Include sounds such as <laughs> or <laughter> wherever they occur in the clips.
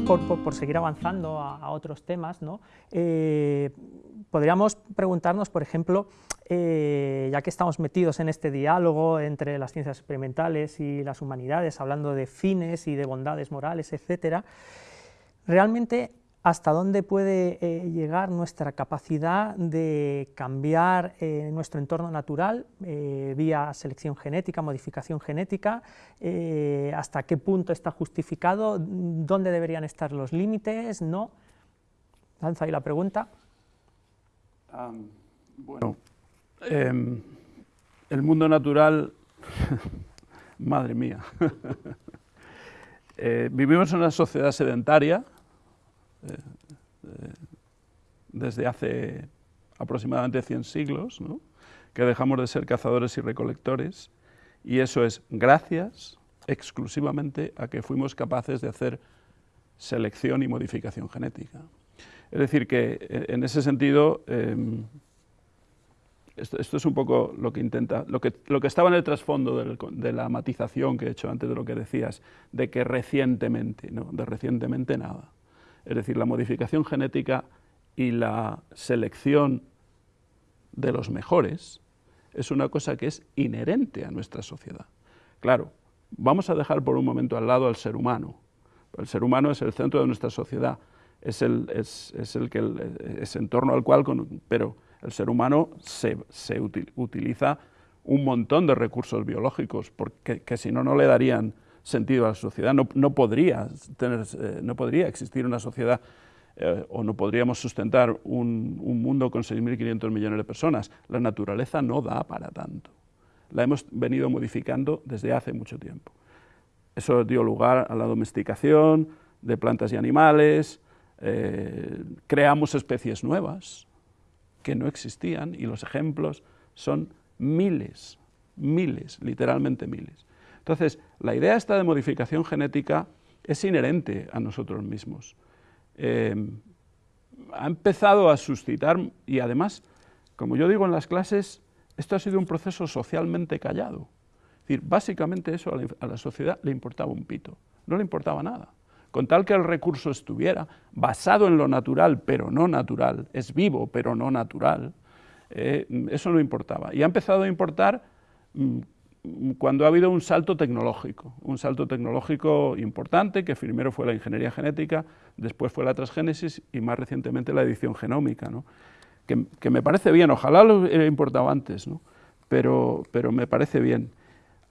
por, seguir avanzando a, otros temas, ¿no? Eh, podríamos preguntarnos, por ejemplo, eh, ya que estamos metidos en este diálogo entre las ciencias experimentales y las humanidades, hablando de fines y de bondades morales, etcétera, realmente hasta dónde puede eh, llegar nuestra capacidad de cambiar eh, nuestro entorno natural eh, vía selección genética, modificación genética, hasta qué punto está justificado, dónde deberían estar los límites, ¿no? Lanza ahí la pregunta. bueno, em, el mundo natural, <laughs> madre mía, <laughs> vivimos en una sociedad sedentaria, desde hace aproximadamente 100 siglos, que dejamos de ser cazadores y recolectores, y eso es gracias exclusivamente a que fuimos capaces de hacer selección y modificación genética. Es decir, que eh, en ese sentido, em, esto, es un poco lo que intenta, lo que, lo que estaba en el trasfondo de la matización que he hecho antes de lo que decías, de que recientemente, no, de recientemente nada. Es decir, la modificación genética y la selección de los mejores es una cosa que es inherente a nuestra sociedad. Claro, vamos a dejar por un momento al lado al ser humano. El ser humano es el centro de nuestra sociedad, es el, es, el que es en torno al cual, pero el ser humano se, utiliza un montón de recursos biológicos, porque que si no, no le darían sentido a la sociedad. No, no podría, tener, eh, no podría existir una sociedad eh, o no podríamos sustentar un, un mundo con 6.500 millones de personas. La naturaleza no da para tanto. La hemos venido modificando desde hace mucho tiempo. Eso dio lugar a la domesticación de plantas y animales, eh, creamos especies nuevas que no existían y los ejemplos son miles, miles, literalmente miles. Entonces, la idea esta de modificación genética es inherente a nosotros mismos. Eh, ha empezado a suscitar, y además, como yo digo en las clases, esto ha sido un proceso socialmente callado. Es decir, básicamente eso a la, a sociedad le importaba un pito, no le importaba nada. Con tal que el recurso estuviera basado en lo natural, pero no natural, es vivo, pero no natural, eh, eso no importaba. Y ha empezado a importar mm, cuando ha habido un salto tecnológico, un salto tecnológico importante, que primero fue la ingeniería genética, después fue la transgénesis y más recientemente la edición genómica, que, me parece bien, ojalá lo hubiera importado antes, pero, pero me parece bien.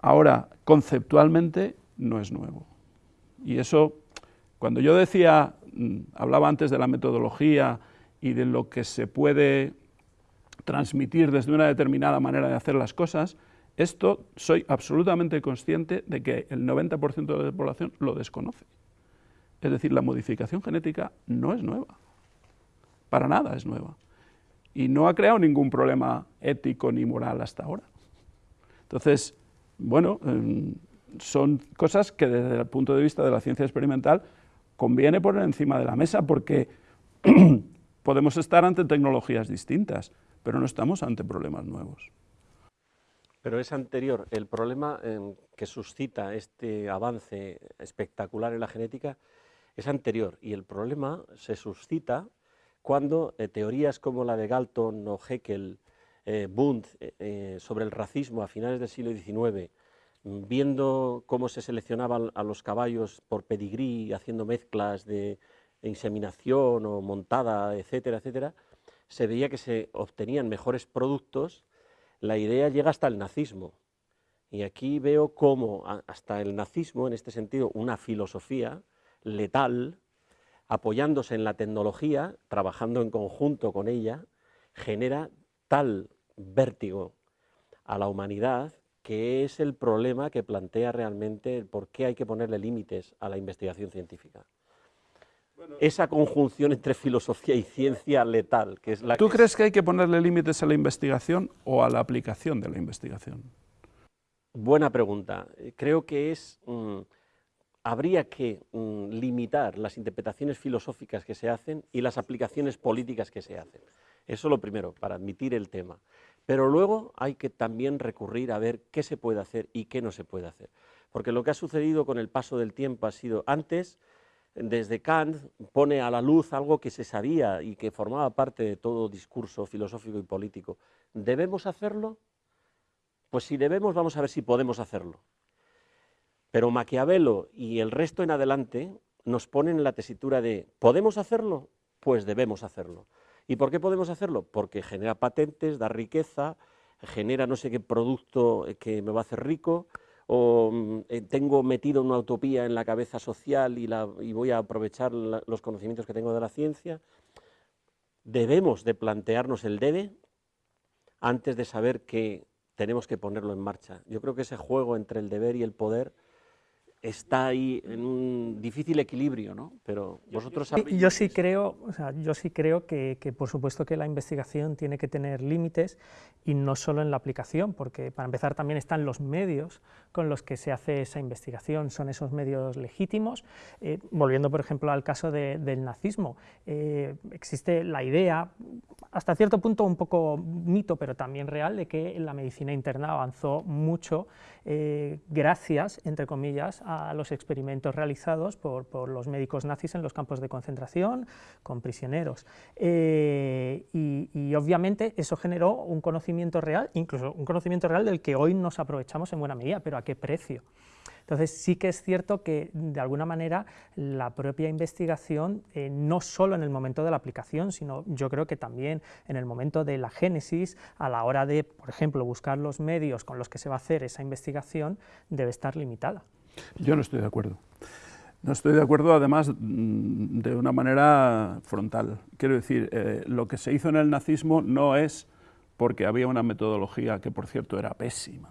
Ahora, conceptualmente, no es nuevo. Y eso, cuando yo decía, mm, hablaba antes de la metodología y de lo que se puede transmitir desde una determinada manera de hacer las cosas, esto soy absolutamente consciente de que el 90% de la población lo desconoce. Es decir, la modificación genética no es nueva, para nada es nueva, y no ha creado ningún problema ético ni moral hasta ahora. Entonces, bueno, em, son cosas que desde el punto de vista de la ciencia experimental conviene poner encima de la mesa porque <clears throat> podemos estar ante tecnologías distintas, pero no estamos ante problemas nuevos. Pero es anterior. El problema em, que suscita este avance espectacular en la genética es anterior y el problema se suscita cuando eh, teorías como la de Galton o Haeckel, eh, Bund, eh, sobre el racismo a finales del siglo XIX, viendo cómo se seleccionaban a los caballos por pedigrí, haciendo mezclas de inseminación o montada, etcétera, etcétera, se veía que se obtenían mejores productos la idea llega hasta el nazismo. Y aquí veo cómo hasta el nazismo, en este sentido, una filosofía letal, apoyándose en la tecnología, trabajando en conjunto con ella, genera tal vértigo a la humanidad que es el problema que plantea realmente por qué hay que ponerle límites a la investigación científica esa conjunción entre filosofía y ciencia letal, que es la ¿Tú crees que hay que ponerle límites a la investigación o a la aplicación de la investigación? Buena pregunta. Creo que es... Mm, habría que mm, limitar las interpretaciones filosóficas que se hacen y las aplicaciones políticas que se hacen. Eso lo primero, para admitir el tema. Pero luego hay que también recurrir a ver qué se puede hacer y qué no se puede hacer. Porque lo que ha sucedido con el paso del tiempo ha sido, antes desde Kant pone a la luz algo que se sabía y que formaba parte de todo discurso filosófico y político. ¿Debemos hacerlo? Pues si debemos, vamos a ver si podemos hacerlo. Pero Maquiavelo y el resto en adelante nos ponen en la tesitura de ¿podemos hacerlo? Pues debemos hacerlo. ¿Y por qué podemos hacerlo? Porque genera patentes, da riqueza, genera no sé qué producto que me va a hacer rico, o mm, eh, tengo metido una utopía en la cabeza social y, la, voy a aprovechar los conocimientos que tengo de la ciencia. Debemos de plantearnos el debe antes de saber que tenemos que ponerlo en marcha. Yo creo que ese juego entre el deber y el poder está ahí en un difícil equilibrio, ¿no? Pero vosotros sabéis... Yo sí creo, o sea, yo sí creo que, que, por supuesto que la investigación tiene que tener límites y no solo en la aplicación, porque para empezar también están los medios con los que se hace esa investigación, son esos medios legítimos. Eh, volviendo, por ejemplo, al caso del nazismo, eh, existe la idea, hasta cierto punto un poco mito, pero también real, de que la medicina interna avanzó mucho eh, gracias, entre comillas, a los experimentos realizados por, los médicos nazis en los campos de concentración con prisioneros. Eh, y, obviamente eso generó un conocimiento real, incluso un conocimiento real del que hoy nos aprovechamos en buena medida, pero ¿a qué precio? Entonces sí que es cierto que de alguna manera la propia investigación, eh, no solo en el momento de la aplicación, sino yo creo que también en el momento de la génesis, a la hora de, por ejemplo, buscar los medios con los que se va a hacer esa investigación, debe estar limitada. Yo no estoy de acuerdo. No estoy de acuerdo, además, mm, de una manera frontal. Quiero decir, eh, lo que se hizo en el nazismo no es porque había una metodología que, por cierto, era pésima.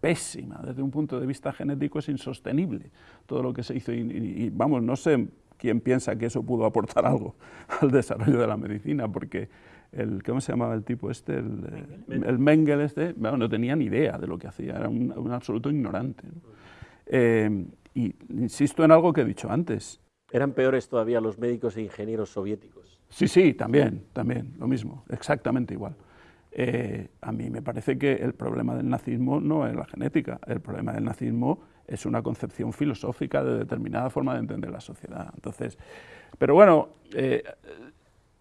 Pésima. Desde un punto de vista genético es insostenible todo lo que se hizo. Y, vamos, no sé quién piensa que eso pudo aportar algo <laughs> al desarrollo de la medicina, porque el, ¿cómo se llamaba el tipo este? El, Mengel, este, no tenía ni idea de lo que hacía, era un, absoluto ignorante. Eh, y insisto en algo que he dicho antes. Eran peores todavía los médicos e ingenieros soviéticos. Sí, sí, también, también, lo mismo, exactamente igual. Eh, a mí me parece que el problema del nazismo no es la genética, el problema del nazismo es una concepción filosófica de determinada forma de entender la sociedad. Entonces, pero bueno, eh,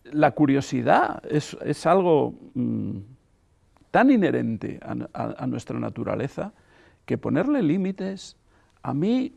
la curiosidad es, es algo mm, tan inherente a, nuestra naturaleza que ponerle límites a mí,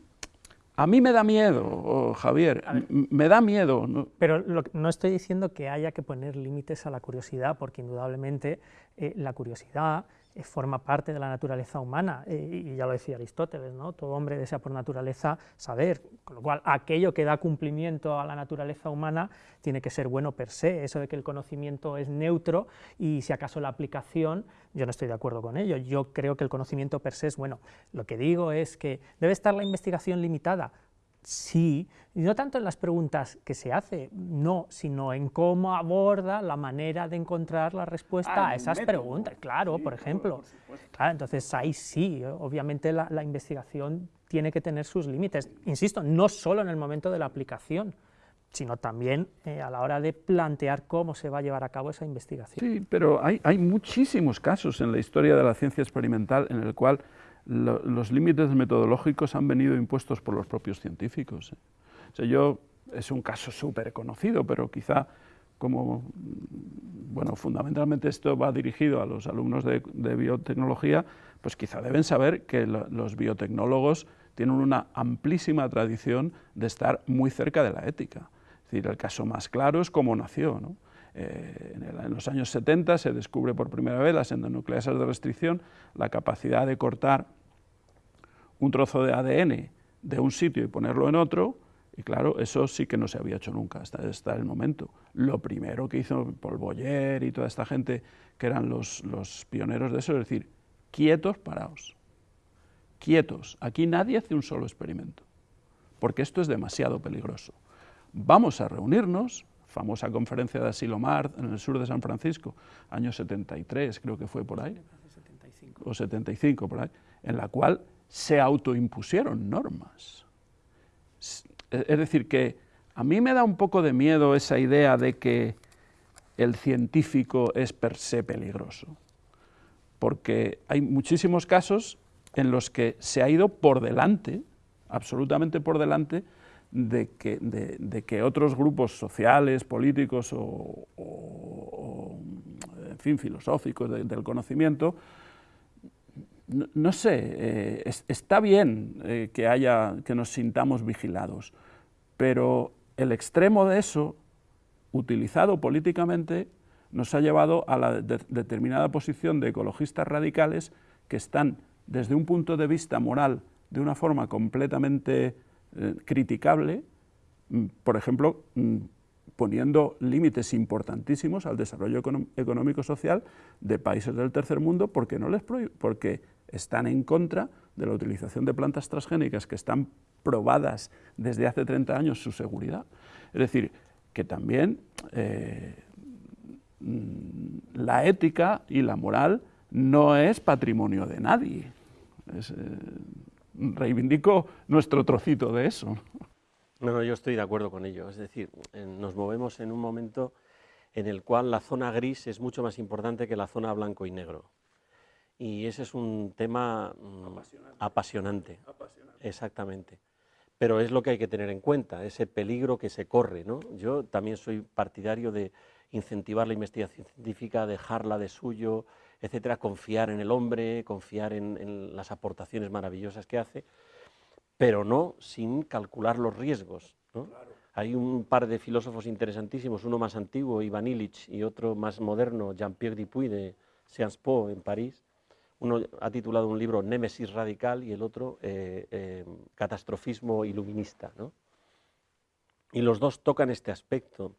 a mí me da miedo, Javier, me da miedo. Pero no estoy diciendo que haya que poner límites a la curiosidad, porque indudablemente eh, la curiosidad forma parte de la naturaleza humana, eh, y ya lo decía Aristóteles, ¿no? todo hombre desea por naturaleza saber, con lo cual aquello que da cumplimiento a la naturaleza humana tiene que ser bueno per se, eso de que el conocimiento es neutro y si acaso la aplicación, yo no estoy de acuerdo con ello, yo creo que el conocimiento per se es bueno. Lo que digo es que debe estar la investigación limitada, Sí, no tanto en las preguntas que se hace, no, sino en cómo aborda la manera de encontrar la respuesta a esas preguntas. Claro, por ejemplo. claro, entonces ahí sí, obviamente la, investigación tiene que tener sus límites. Insisto, no solo en el momento de la aplicación, sino también eh, a la hora de plantear cómo se va a llevar a cabo esa investigación. Sí, pero hay, hay muchísimos casos en la historia de la ciencia experimental en el cual los límites metodológicos han venido impuestos por los propios científicos. ¿eh? O sea, yo, es un caso súper conocido, pero quizá como, bueno, fundamentalmente esto va dirigido a los alumnos de, biotecnología, pues quizá deben saber que los biotecnólogos tienen una amplísima tradición de estar muy cerca de la ética. Es decir, el caso más claro es cómo nació. Eh, en, en, los años 70 se descubre por primera vez las endonucleasas de restricción, la capacidad de cortar un trozo de ADN de un sitio y ponerlo en otro, y claro, eso sí que no se había hecho nunca hasta, hasta el momento. Lo primero que hizo Paul Boyer y toda esta gente, que eran los, los pioneros de eso, es decir, quietos, paraos, quietos, aquí nadie hace un solo experimento, porque esto es demasiado peligroso. Vamos a reunirnos, famosa conferencia de Asilomar en el sur de San Francisco, año 73 creo que fue por ahí, o 75 por ahí, en la cual se autoimpusieron normas. Es decir, que a mí me da un poco de miedo esa idea de que el científico es per se peligroso, porque hay muchísimos casos en los que se ha ido por delante, absolutamente por delante, de que, de, que otros grupos sociales, políticos o, en fin, filosóficos del conocimiento, no, sé, eh, está bien eh, que, haya, que nos sintamos vigilados, pero el extremo de eso, utilizado políticamente, nos ha llevado a la determinada posición de ecologistas radicales que están, desde un punto de vista moral, de una forma completamente eh, criticable, mm, por ejemplo, mm, poniendo límites importantísimos al desarrollo económico-social de países del tercer mundo porque, no les porque están en contra de la utilización de plantas transgénicas que están probadas desde hace 30 años su seguridad. Es decir, que también eh, mm, la ética y la moral no es patrimonio de nadie. Eh, reivindico nuestro trocito de eso. No, yo estoy de acuerdo con ello. Es decir, nos movemos en un momento en el cual la zona gris es mucho más importante que la zona blanco y negro. Y ese es un tema mm, apasionante. Exactamente. Pero es lo que hay que tener en cuenta, ese peligro que se corre. ¿no? Yo también soy partidario de incentivar la investigación científica, dejarla de suyo, etcétera, confiar en el hombre, confiar en, las aportaciones maravillosas que hace, pero no sin calcular los riesgos. Hay un par de filósofos interesantísimos, uno más antiguo, Ivan Illich, y otro más moderno, Jean-Pierre Dupuy, de Sciences Po, en París. Uno ha titulado un libro Némesis radical y el otro eh, eh, Catastrofismo iluminista. Y los dos tocan este aspecto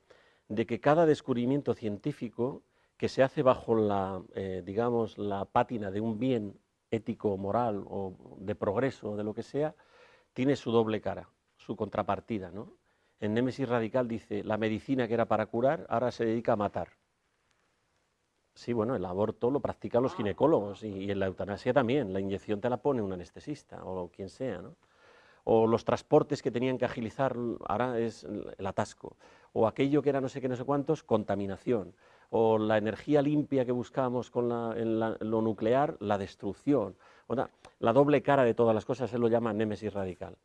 de que cada descubrimiento científico que se hace bajo la, eh, digamos, la pátina de un bien ético, moral o de progreso, o de lo que sea, tiene su doble cara, su contrapartida. ¿no? En Némesis Radical dice, la medicina que era para curar, ahora se dedica a matar. Sí, bueno, el aborto lo practican los ginecólogos y, en la eutanasia también, la inyección te la pone un anestesista o quien sea, ¿no? O los transportes que tenían que agilizar, ahora es el atasco. O aquello que era no sé qué, no sé cuántos, contaminación o la energía limpia que buscamos con lo nuclear, la destrucción. la doble cara de todas las cosas, él lo llama némesis radical.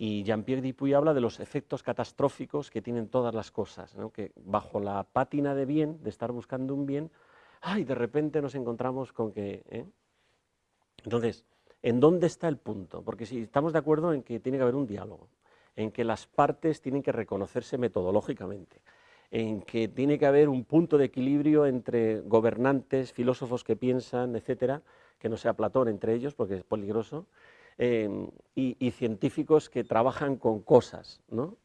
Y Jean-Pierre Dupuy habla de los efectos catastróficos que tienen todas las cosas, que bajo la pátina de bien, de estar buscando un bien, ay, de repente nos encontramos con que... ¿eh? Entonces, ¿en dónde está el punto? Porque si estamos de acuerdo en que tiene que haber un diálogo, en que las partes tienen que reconocerse metodológicamente, en que tiene que haber un punto de equilibrio entre gobernantes, filósofos que piensan, etcétera, que no sea Platón entre ellos, porque es peligroso, em, y, científicos que trabajan con cosas, ¿no?